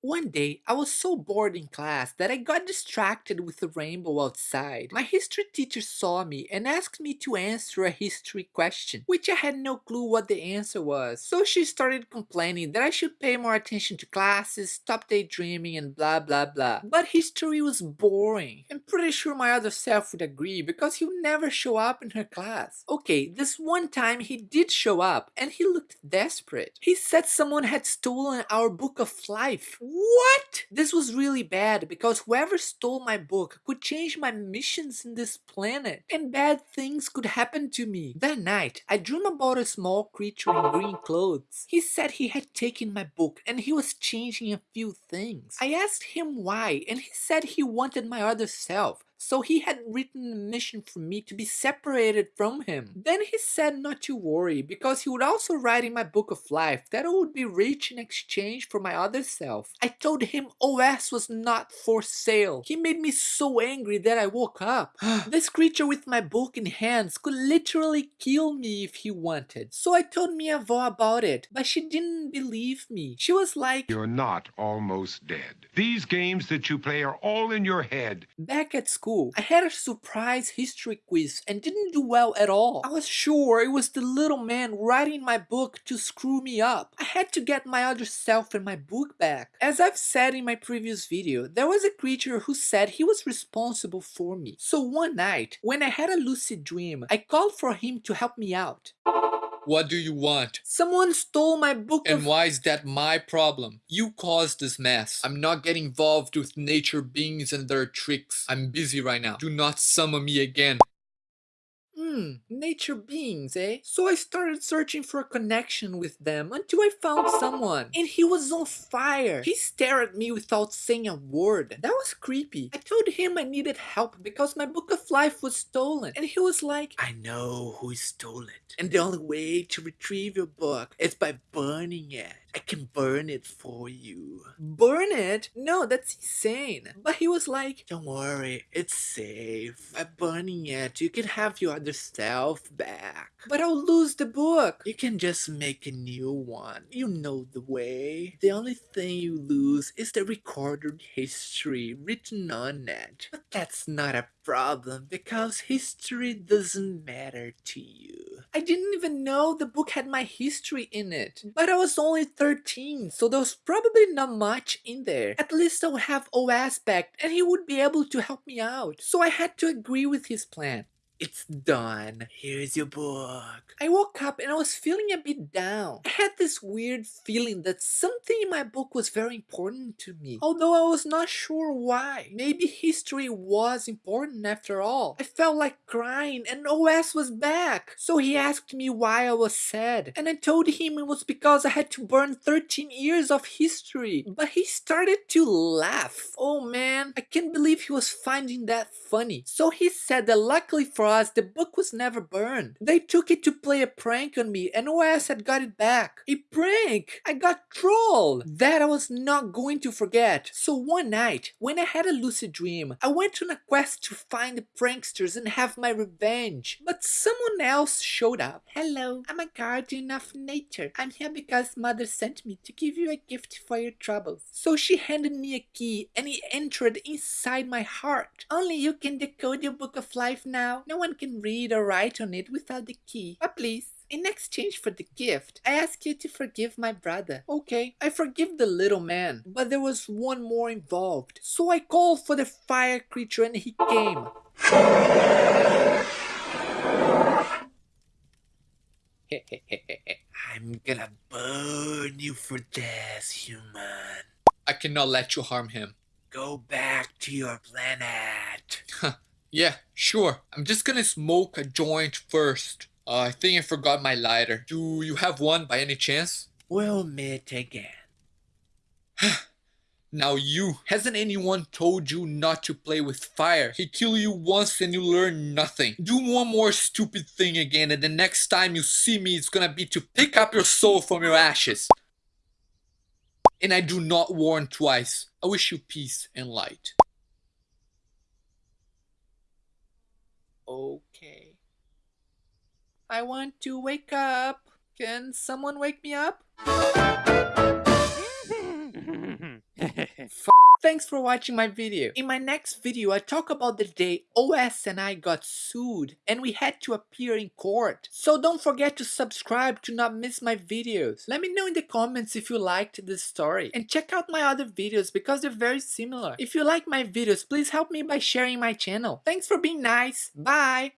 One day, I was so bored in class that I got distracted with the rainbow outside. My history teacher saw me and asked me to answer a history question, which I had no clue what the answer was. So she started complaining that I should pay more attention to classes, stop daydreaming and blah blah blah. But history was boring. I'm pretty sure my other self would agree because he would never show up in her class. Okay, this one time he did show up and he looked desperate. He said someone had stolen our book of life. What? This was really bad because whoever stole my book could change my missions in this planet and bad things could happen to me. That night, I dreamed about a small creature in green clothes. He said he had taken my book and he was changing a few things. I asked him why and he said he wanted my other self so he had written a mission for me to be separated from him. Then he said not to worry because he would also write in my book of life that I would be rich in exchange for my other self. I told him OS was not for sale. He made me so angry that I woke up. this creature with my book in hands could literally kill me if he wanted. So I told Mia about it, but she didn't believe me. She was like, You're not almost dead. These games that you play are all in your head. Back at school, school. I had a surprise history quiz and didn't do well at all. I was sure it was the little man writing my book to screw me up. I had to get my other self and my book back. As I've said in my previous video, there was a creature who said he was responsible for me. So one night, when I had a lucid dream, I called for him to help me out. What do you want? Someone stole my book And why is that my problem? You caused this mess. I'm not getting involved with nature beings and their tricks. I'm busy right now. Do not summon me again. Hmm, nature beings, eh? So I started searching for a connection with them until I found someone. And he was on fire. He stared at me without saying a word. That was creepy. I told him I needed help because my book of life was stolen. And he was like, I know who stole it. And the only way to retrieve your book is by burning it. I can burn it for you. Burn it? No, that's insane. But he was like, don't worry, it's safe. By burning it, you can have your other self back. But I'll lose the book. You can just make a new one. You know the way. The only thing you lose is the recorded history written on it. But that's not a problem because history doesn't matter to you. I didn't even know the book had my history in it. But I was only 13, so there was probably not much in there. At least I would have OS back and he would be able to help me out. So I had to agree with his plan. It's done. Here's your book. I woke up and I was feeling a bit down. I had this weird feeling that something in my book was very important to me, although I was not sure why. Maybe history was important after all. I felt like crying and OS was back. So he asked me why I was sad, and I told him it was because I had to burn 13 years of history. But he started to laugh. Oh man, I can't believe he was finding that funny. So he said that luckily for the book was never burned. They took it to play a prank on me and OS had got it back. A prank! I got trolled! That I was not going to forget. So one night, when I had a lucid dream, I went on a quest to find the pranksters and have my revenge. But someone else showed up. Hello, I'm a guardian of nature. I'm here because mother sent me to give you a gift for your troubles. So she handed me a key and it entered inside my heart. Only you can decode your book of life now. No one can read or write on it without the key. But please, in exchange for the gift, I ask you to forgive my brother. Okay, I forgive the little man, but there was one more involved. So I called for the fire creature and he came. I'm gonna burn you for this, human. I cannot let you harm him. Go back to your planet. Yeah, sure. I'm just gonna smoke a joint first. Uh, I think I forgot my lighter. Do you have one by any chance? We'll meet again. now you, hasn't anyone told you not to play with fire? He kill you once and you learn nothing. Do one more stupid thing again and the next time you see me it's gonna be to pick up your soul from your ashes. And I do not warn twice. I wish you peace and light. Okay. I want to wake up. Can someone wake me up? Thanks for watching my video. In my next video, I talk about the day OS and I got sued and we had to appear in court. So don't forget to subscribe to not miss my videos. Let me know in the comments if you liked this story and check out my other videos because they're very similar. If you like my videos, please help me by sharing my channel. Thanks for being nice. Bye.